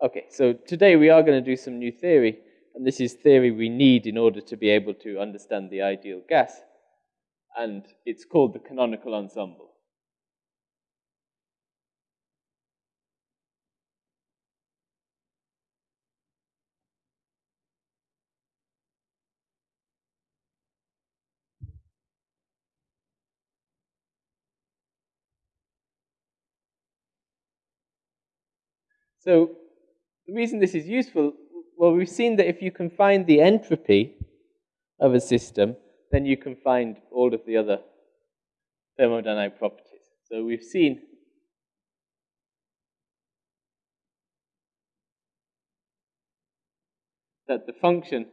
Okay, so today we are going to do some new theory, and this is theory we need in order to be able to understand the ideal gas, and it's called the canonical ensemble. So the reason this is useful, well, we've seen that if you can find the entropy of a system, then you can find all of the other thermodynamic properties. So we've seen that the function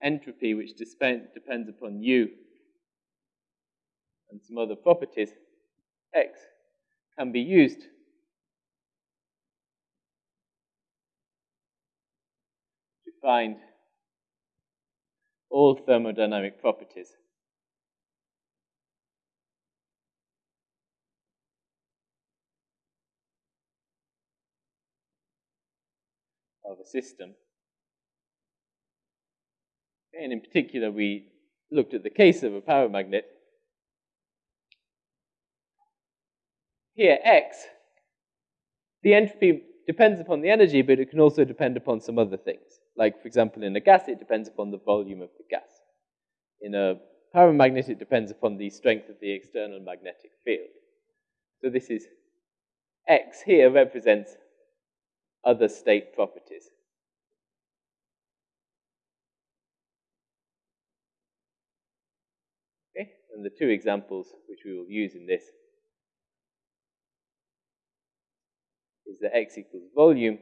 entropy, which depends upon u and some other properties, x, can be used find all thermodynamic properties. of a system. And in particular, we looked at the case of a paramagnet. Here, X, the entropy depends upon the energy, but it can also depend upon some other things. Like, for example, in a gas, it depends upon the volume of the gas. In a paramagnet, it depends upon the strength of the external magnetic field. So this is X here represents other state properties. Okay, and the two examples which we will use in this is that X equals volume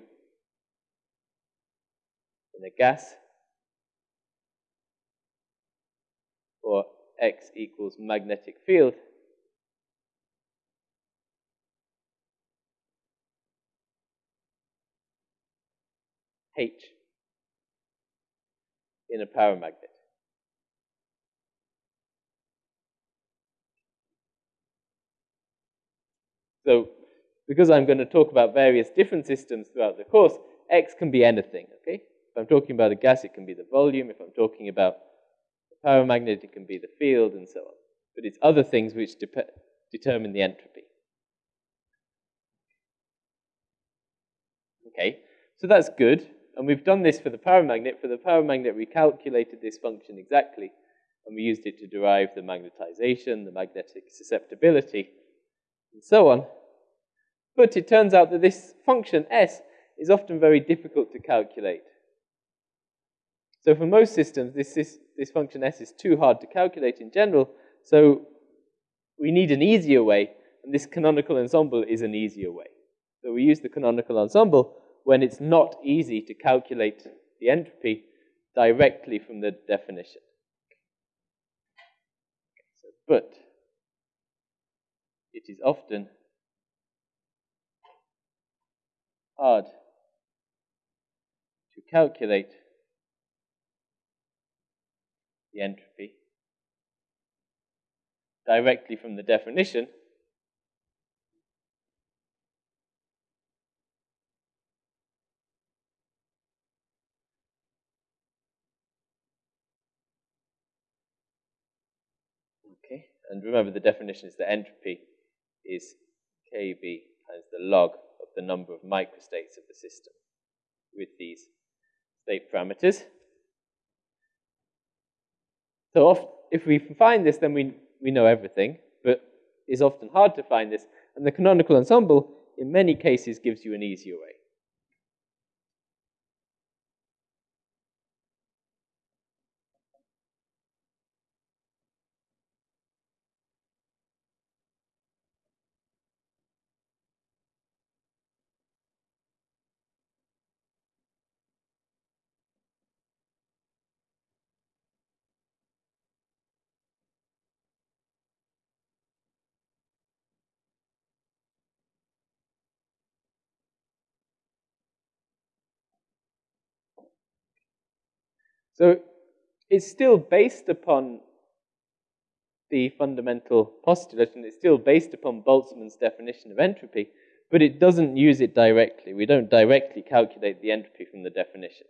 in a gas or X equals magnetic field H in a paramagnet. So, because I'm going to talk about various different systems throughout the course, X can be anything, okay? I'm talking about a gas, it can be the volume. If I'm talking about a paramagnet, it can be the field and so on. But it's other things which determine the entropy. Okay, so that's good. And we've done this for the paramagnet. For the paramagnet, we calculated this function exactly, and we used it to derive the magnetization, the magnetic susceptibility, and so on. But it turns out that this function S is often very difficult to calculate. So for most systems, this, this, this function s is too hard to calculate in general, so we need an easier way, and this canonical ensemble is an easier way. So we use the canonical ensemble when it's not easy to calculate the entropy directly from the definition. So, but it is often hard to calculate the entropy directly from the definition, Okay, and remember the definition is that entropy is Kb times the log of the number of microstates of the system with these state parameters. So if we find this, then we, we know everything, but it's often hard to find this. And the canonical ensemble, in many cases, gives you an easier way. So it's still based upon the fundamental postulate, and it's still based upon Boltzmann's definition of entropy, but it doesn't use it directly. We don't directly calculate the entropy from the definition.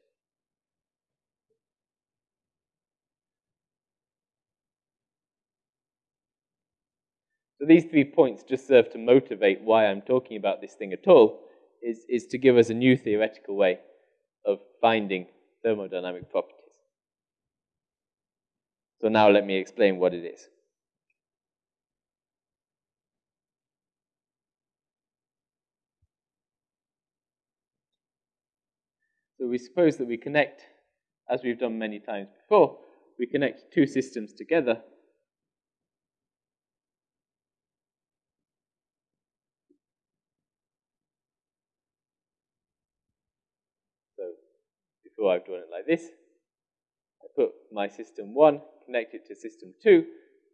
So these three points just serve to motivate why I'm talking about this thing at all, is, is to give us a new theoretical way of finding thermodynamic properties. So now let me explain what it is. So we suppose that we connect, as we've done many times before, we connect two systems together So before I've drawn it like this. Put my system 1, connect it to system 2.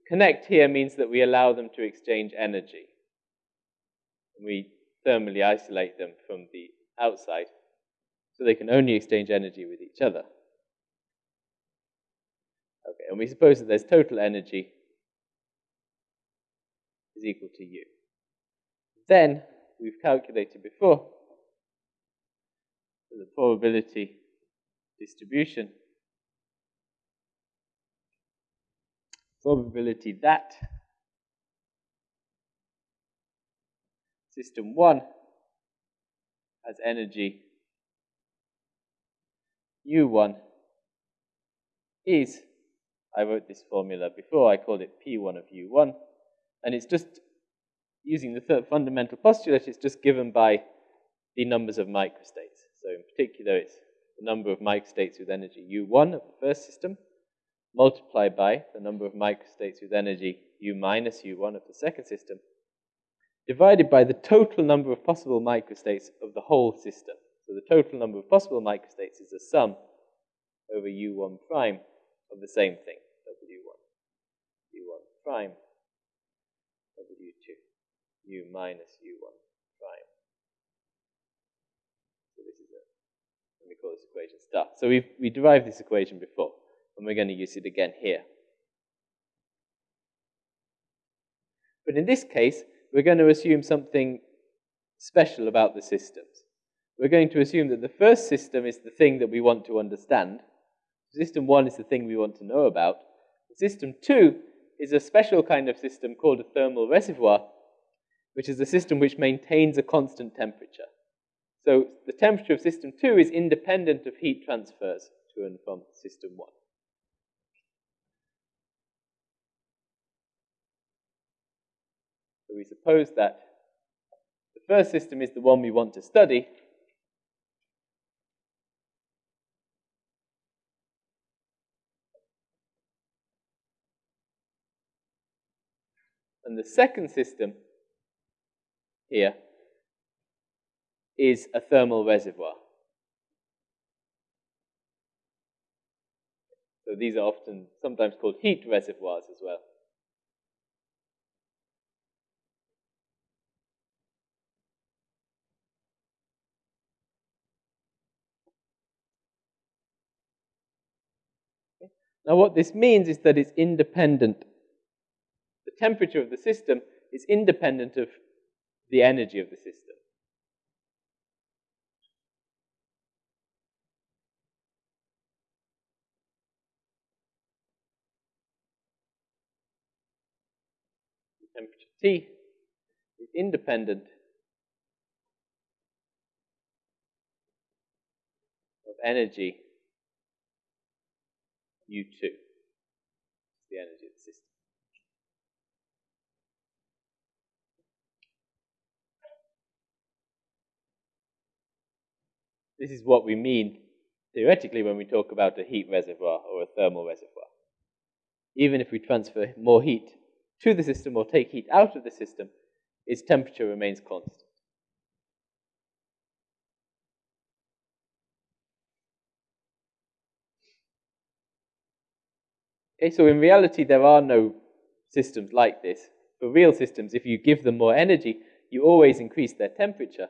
Connect here means that we allow them to exchange energy. We thermally isolate them from the outside so they can only exchange energy with each other. Okay, and we suppose that there's total energy is equal to U. Then, we've calculated before, the probability distribution. Probability that system 1 has energy U1 is, I wrote this formula before, I called it P1 of U1, and it's just using the third fundamental postulate, it's just given by the numbers of microstates. So in particular, it's the number of microstates with energy U1 of the first system, multiplied by the number of microstates with energy U minus U1 of the second system, divided by the total number of possible microstates of the whole system. So the total number of possible microstates is a sum over U1 prime of the same thing, W1, U1 prime, W2, U minus U1 prime. So this is a and we call this equation star. So we've we derived this equation before, and we're going to use it again here. But in this case, we're going to assume something special about the systems. We're going to assume that the first system is the thing that we want to understand. System one is the thing we want to know about. System two is a special kind of system called a thermal reservoir, which is a system which maintains a constant temperature. So the temperature of system 2 is independent of heat transfers to and from system 1. We suppose that the first system is the one we want to study. And the second system here is a thermal reservoir. So these are often sometimes called heat reservoirs as well. Now what this means is that it's independent. The temperature of the system is independent of the energy of the system. The temperature T is independent of energy U2, the energy of the system. This is what we mean theoretically when we talk about a heat reservoir or a thermal reservoir. Even if we transfer more heat to the system or take heat out of the system, its temperature remains constant. Okay, so in reality, there are no systems like this. For real systems, if you give them more energy, you always increase their temperature.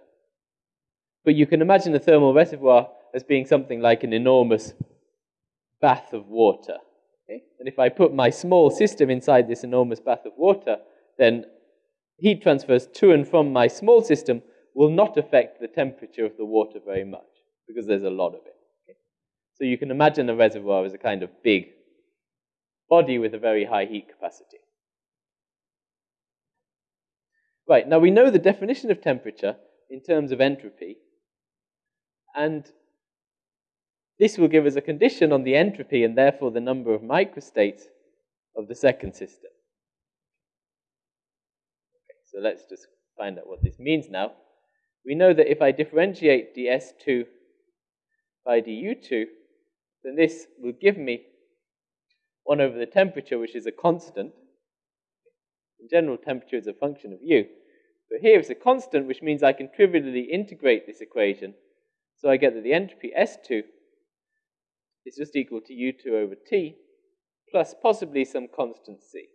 But you can imagine a thermal reservoir as being something like an enormous bath of water. Okay? And if I put my small system inside this enormous bath of water, then heat transfers to and from my small system will not affect the temperature of the water very much because there's a lot of it. Okay? So you can imagine a reservoir as a kind of big body with a very high heat capacity. Right, now we know the definition of temperature in terms of entropy, and this will give us a condition on the entropy and therefore the number of microstates of the second system. Okay, so let's just find out what this means now. We know that if I differentiate ds2 by du2, then this will give me 1 over the temperature, which is a constant. In general, temperature is a function of u. But here it's a constant, which means I can trivially integrate this equation. So I get that the entropy S2 is just equal to U2 over T plus possibly some constant C.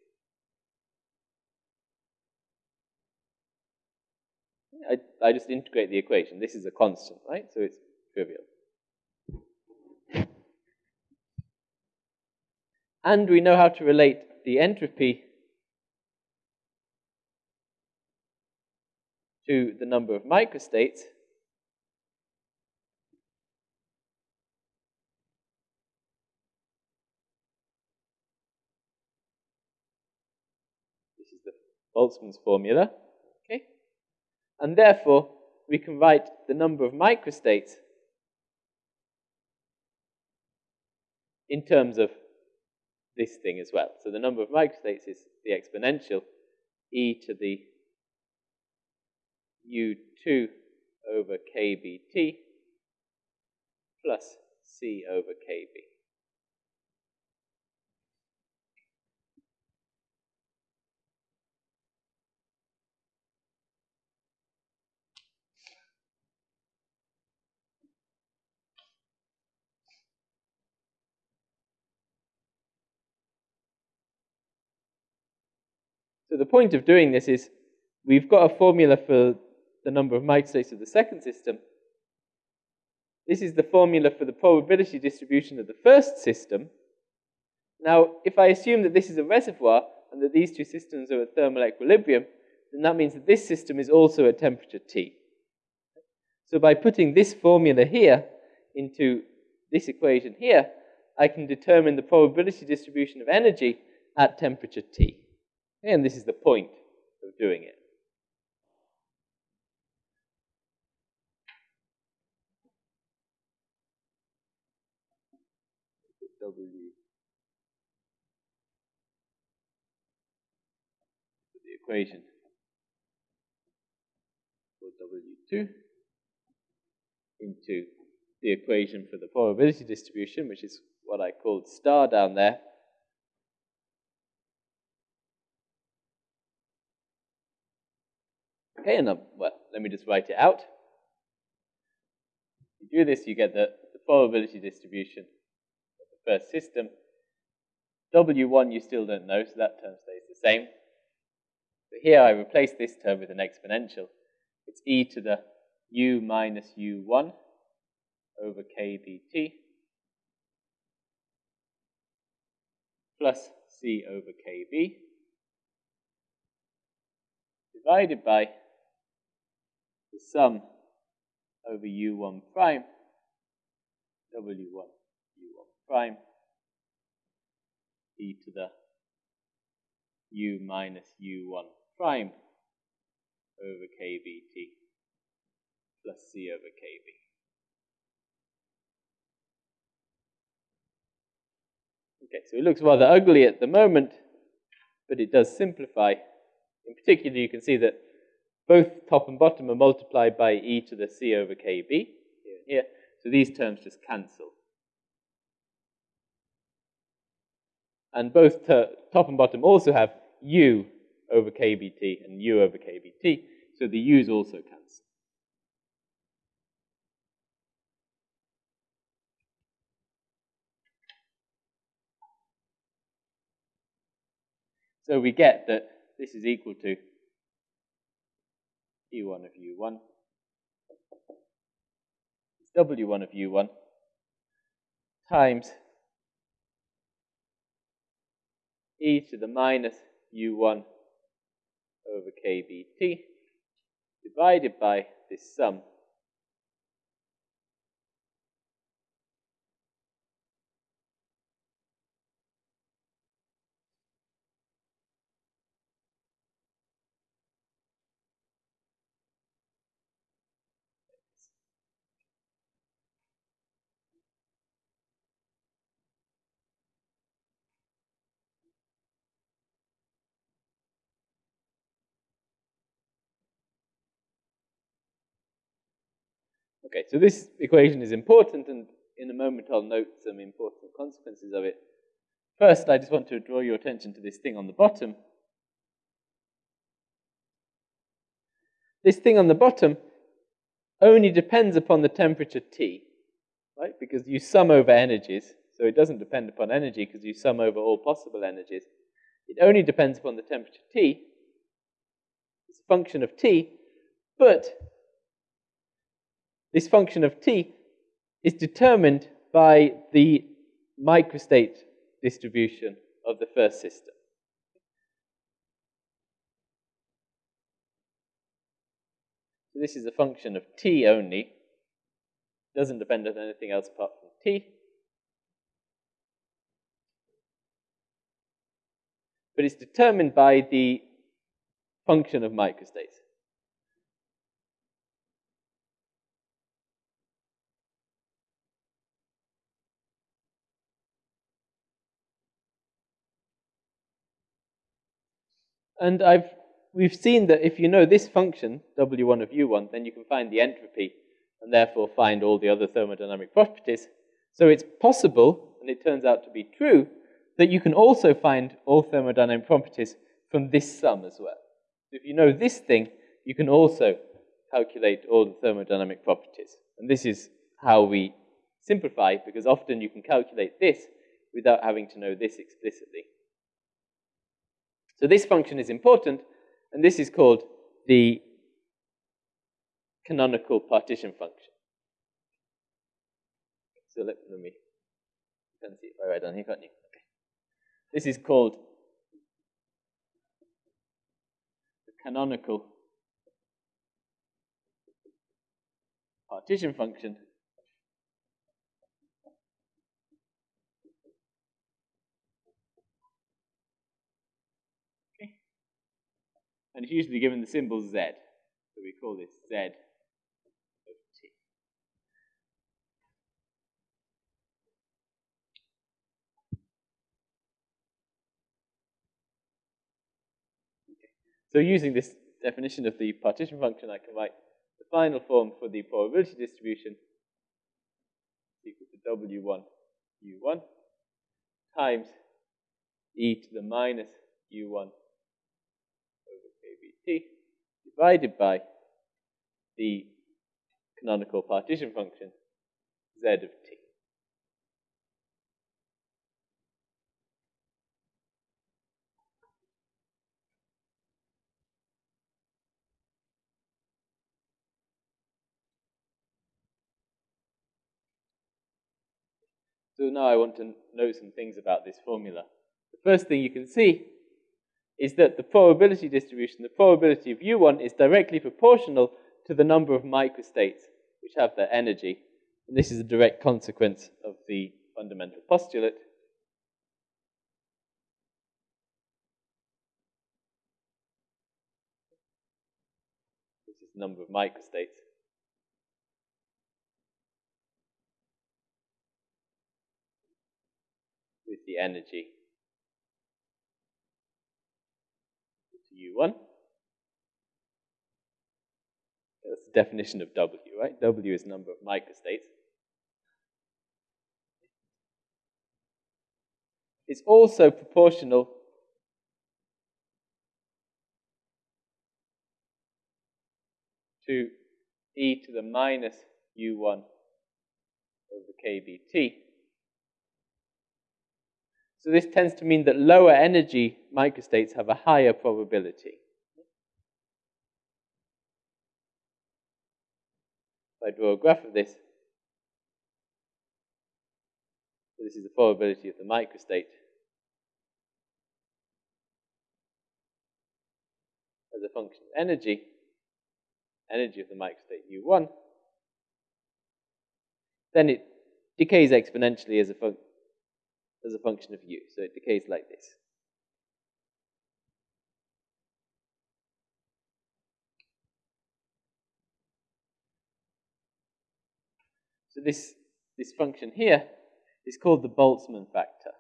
I, I just integrate the equation. This is a constant, right? So it's trivial. And we know how to relate the entropy to the number of microstates. This is the Boltzmann's formula. Okay? And therefore, we can write the number of microstates in terms of this thing as well. So the number of microstates is the exponential e to the u2 over kbt plus c over kb. The point of doing this is we've got a formula for the number of microstates of the second system. This is the formula for the probability distribution of the first system. Now, if I assume that this is a reservoir and that these two systems are at thermal equilibrium, then that means that this system is also at temperature T. So by putting this formula here into this equation here, I can determine the probability distribution of energy at temperature T. And this is the point of doing it. W the equation for W2 into the equation for the probability distribution, which is what I called star down there. Okay, and well, let me just write it out. If you do this, you get the, the probability distribution of the first system. W1 you still don't know, so that term stays the same. But here I replace this term with an exponential. It's e to the u minus u1 over kbt plus c over kb divided by the sum over u1 prime, w1 u1 prime, e to the u minus u1 prime over kbt plus c over kb. Okay, so it looks rather ugly at the moment, but it does simplify. In particular, you can see that both top and bottom are multiplied by e to the c over kb, here and here. So these terms just cancel. And both top and bottom also have u over kbt and u over kbt, so the u's also cancel. So we get that this is equal to E1 of U1. It's W1 of U1 times e to the minus U1 over kBt divided by this sum Okay, so this equation is important, and in a moment I'll note some important consequences of it. First, I just want to draw your attention to this thing on the bottom. This thing on the bottom only depends upon the temperature T, right? Because you sum over energies, so it doesn't depend upon energy because you sum over all possible energies. It only depends upon the temperature T. It's a function of T, but this function of t is determined by the microstate distribution of the first system. So this is a function of t only. It doesn't depend on anything else apart from t. But it's determined by the function of microstates. And I've, we've seen that if you know this function, W1 of U1, then you can find the entropy and therefore find all the other thermodynamic properties. So it's possible, and it turns out to be true, that you can also find all thermodynamic properties from this sum as well. If you know this thing, you can also calculate all the thermodynamic properties. And this is how we simplify, because often you can calculate this without having to know this explicitly. So this function is important, and this is called the canonical partition function. So let, let me, you can see right down here, can't you? Okay. This is called the canonical partition function and it's usually given the symbol Z. So we call this Z of T. Okay. So using this definition of the partition function, I can write the final form for the probability distribution equal to W1 U1 times e to the minus U1 divided by the canonical partition function z of t. So now I want to know some things about this formula. The first thing you can see is that the probability distribution, the probability of U1 is directly proportional to the number of microstates which have their energy. And this is a direct consequence of the fundamental postulate. This is the number of microstates. with the energy U1. That's the definition of W, right? W is number of microstates. It's also proportional to e to the minus u1 over kBt. So this tends to mean that lower energy microstates have a higher probability. If I draw a graph of this, so this is the probability of the microstate as a function of energy. energy of the microstate U1, then it decays exponentially as a, as a function of U. So it decays like this. So this, this function here is called the Boltzmann factor.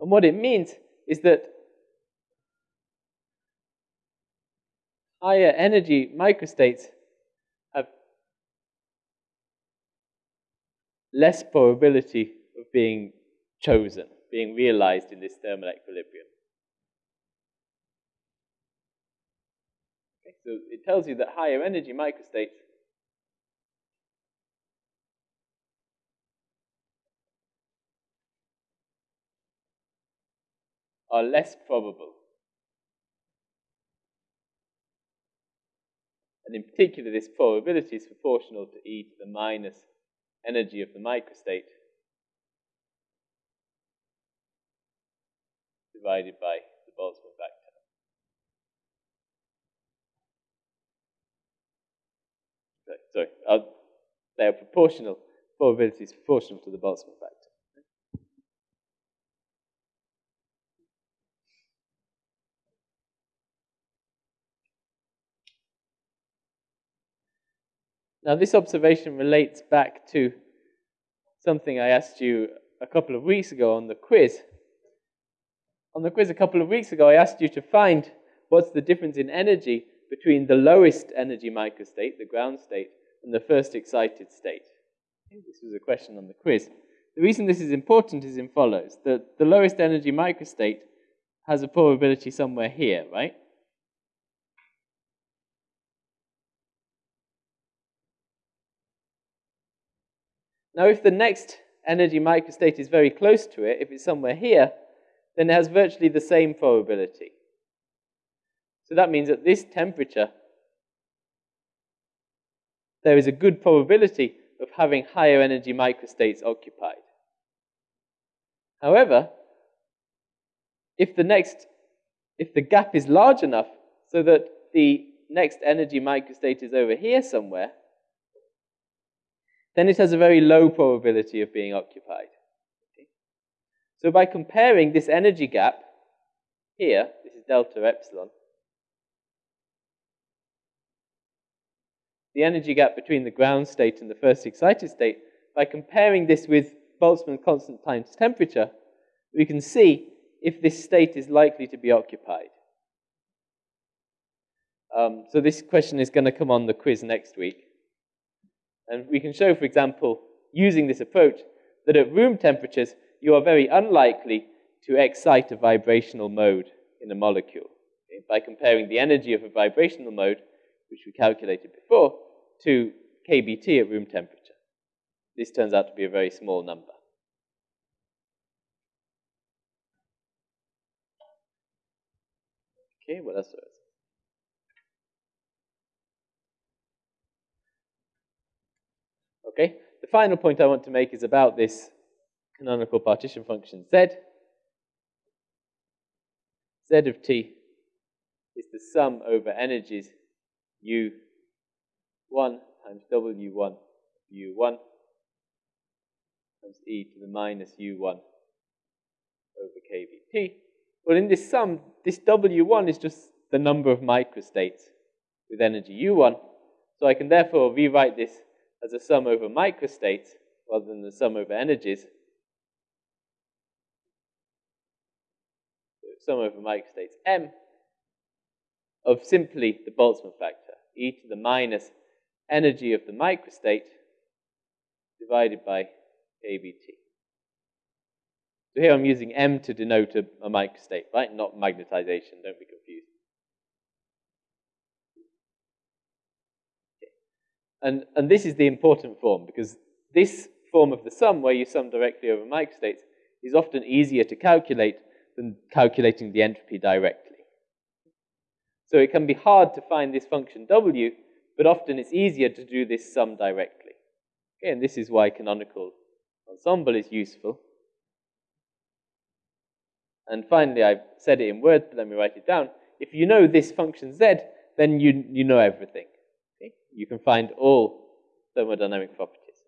And what it means is that higher energy microstates have less probability of being chosen being realized in this thermal equilibrium. Okay, so it tells you that higher energy microstates are less probable. And in particular, this probability is proportional to e to the minus energy of the microstate divided by the Boltzmann factor. Sorry, uh, they are proportional, probability is proportional to the Boltzmann factor. Now, this observation relates back to something I asked you a couple of weeks ago on the quiz on the quiz a couple of weeks ago, I asked you to find what's the difference in energy between the lowest energy microstate, the ground state, and the first excited state. This was a question on the quiz. The reason this is important is in follows. The, the lowest energy microstate has a probability somewhere here, right? Now, if the next energy microstate is very close to it, if it's somewhere here, then it has virtually the same probability. So that means at this temperature, there is a good probability of having higher energy microstates occupied. However, if the next, if the gap is large enough so that the next energy microstate is over here somewhere, then it has a very low probability of being occupied. So by comparing this energy gap here, this is delta epsilon, the energy gap between the ground state and the first excited state, by comparing this with Boltzmann constant times temperature, we can see if this state is likely to be occupied. Um, so this question is going to come on the quiz next week. And we can show, for example, using this approach, that at room temperatures, you are very unlikely to excite a vibrational mode in a molecule okay, by comparing the energy of a vibrational mode, which we calculated before, to kBT at room temperature. This turns out to be a very small number. Okay, what else? Okay, the final point I want to make is about this canonical partition function z. z of t is the sum over energies u1 times w1 u1 times e to the minus u1 over kBt. Well, in this sum, this w1 is just the number of microstates with energy u1. So I can therefore rewrite this as a sum over microstates rather than the sum over energies. So sum over microstates m of simply the Boltzmann factor, e to the minus energy of the microstate divided by kBt. So here I'm using m to denote a, a microstate, right? Not magnetization, don't be confused. And, and this is the important form because this form of the sum, where you sum directly over microstates, is often easier to calculate than calculating the entropy directly. So it can be hard to find this function w, but often it's easier to do this sum directly. Okay, and this is why canonical ensemble is useful. And finally, I've said it in words, but let me write it down. If you know this function z, then you, you know everything. Okay? You can find all thermodynamic properties.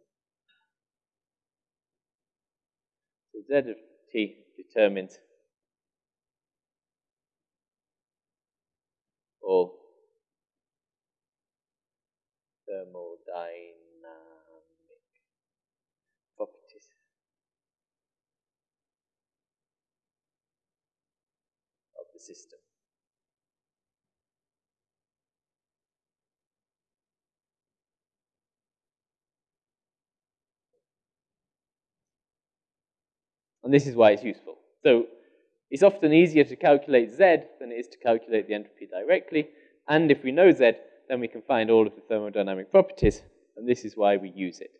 So z of t determines all thermodynamic properties. of the system. And this is why it's useful. So it's often easier to calculate Z than it is to calculate the entropy directly. And if we know Z, then we can find all of the thermodynamic properties, and this is why we use it.